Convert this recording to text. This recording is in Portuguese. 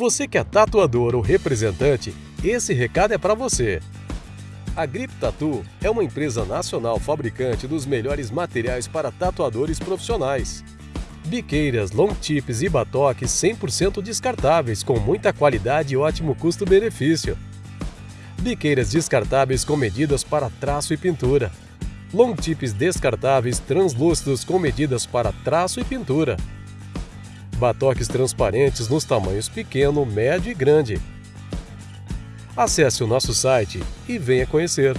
Você que é tatuador ou representante, esse recado é para você. A Grip Tattoo é uma empresa nacional fabricante dos melhores materiais para tatuadores profissionais. Biqueiras, long tips e batoques 100% descartáveis com muita qualidade e ótimo custo-benefício. Biqueiras descartáveis com medidas para traço e pintura. Long tips descartáveis translúcidos com medidas para traço e pintura. Batoques transparentes nos tamanhos pequeno, médio e grande. Acesse o nosso site e venha conhecer.